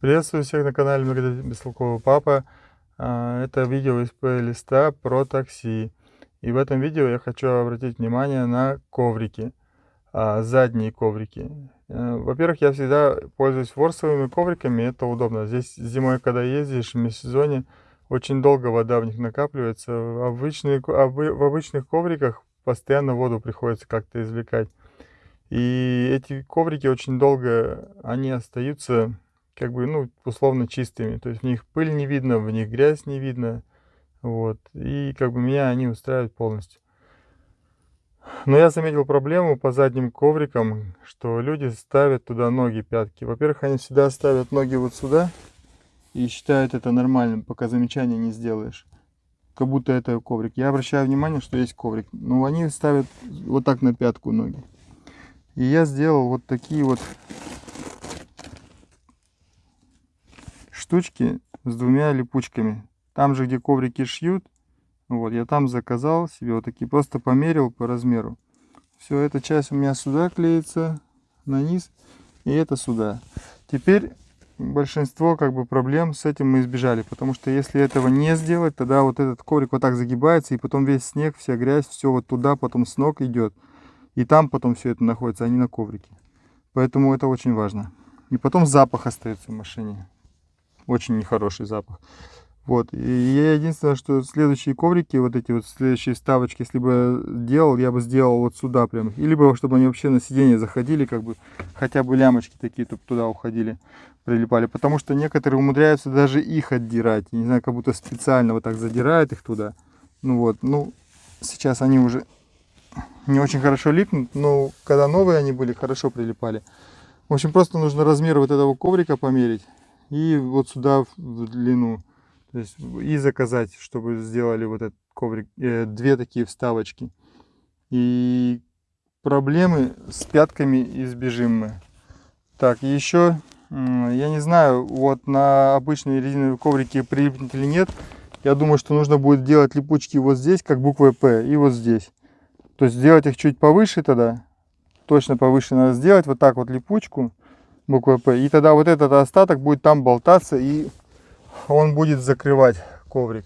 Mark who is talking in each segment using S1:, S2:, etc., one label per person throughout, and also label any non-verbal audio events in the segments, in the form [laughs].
S1: Приветствую всех на канале Магазин Бестолкового Папа. А, это видео из плейлиста про такси. И в этом видео я хочу обратить внимание на коврики, а, задние коврики. Э, во-первых, я всегда пользуюсь ворсовыми ковриками, это удобно. Здесь зимой, когда ездишь в межсезонье, очень долго вода в них накапливается. В, обычные, в обычных ковриках постоянно воду приходится как-то извлекать. И эти коврики очень долго, они остаются как бы, ну, условно чистыми. То есть в них пыль не видно, в них грязь не видно. Вот. И как бы меня они устраивают полностью. Но я заметил проблему по задним коврикам, что люди ставят туда ноги, пятки. Во-первых, они всегда ставят ноги вот сюда и считают это нормальным, пока замечания не сделаешь. Как будто это коврик. Я обращаю внимание, что есть коврик. Но они ставят вот так на пятку ноги. И я сделал вот такие вот штучки с двумя липучками. Там же, где коврики шьют, вот, я там заказал себе вот такие, просто померил по размеру. Все, эта часть у меня сюда клеится, на низ, и это сюда. Теперь большинство как бы проблем с этим мы избежали, потому что если этого не сделать, тогда вот этот коврик вот так загибается, и потом весь снег, вся грязь, все вот туда потом с ног идет. И там потом все это находится, а не на коврике. Поэтому это очень важно. И потом запах остается в машине очень нехороший запах. Вот, и я единственное, что следующие коврики, вот эти вот следующие ставочки, если бы делал, я бы сделал вот сюда прям. И либо, чтобы они вообще на сиденье заходили, как бы, хотя бы лямочки такие туда уходили, прилипали. Потому что некоторые умудряются даже их отдирать. Не знаю, как будто специально вот так задирают их туда. Ну вот, ну, сейчас они уже не очень хорошо липнут, но когда новые они были, хорошо прилипали. В общем, просто нужно размер вот этого коврика померить и вот сюда в длину. То есть и заказать, чтобы сделали вот этот коврик, э, две такие вставочки. И проблемы с пятками избежим мы. Так, еще, я не знаю, вот на обычные резиновые коврики прилипнет или нет. Я думаю, что нужно будет делать липучки вот здесь, как буквой П, и вот здесь. То есть сделать их чуть повыше тогда. Точно повыше надо сделать, вот так вот липучку буквой П. И тогда вот этот остаток будет там болтаться, и он будет закрывать коврик.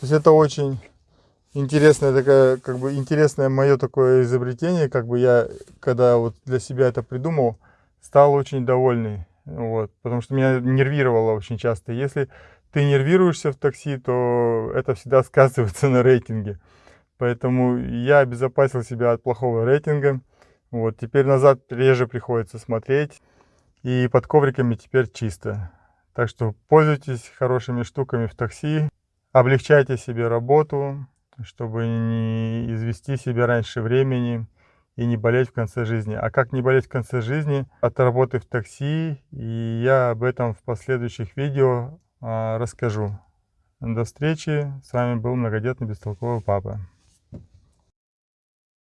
S1: То есть это очень интересное такое, как бы интересное мое такое изобретение, как бы я, когда вот для себя это придумал, стал очень довольный. Вот, потому что меня нервировало очень часто. Если ты нервируешься в такси, то это всегда [laughs] сказывается на рейтинге. Поэтому я обезопасил себя от плохого рейтинга. Вот, теперь назад реже приходится смотреть. И под ковриками теперь чисто. Так что пользуйтесь хорошими штуками в такси. Облегчайте себе работу, чтобы не извести себя раньше времени и не болеть в конце жизни. А как не болеть в конце жизни от работы в такси, и я об этом в последующих видео а, расскажу. До встречи. С вами был многодетный бестолковый папа.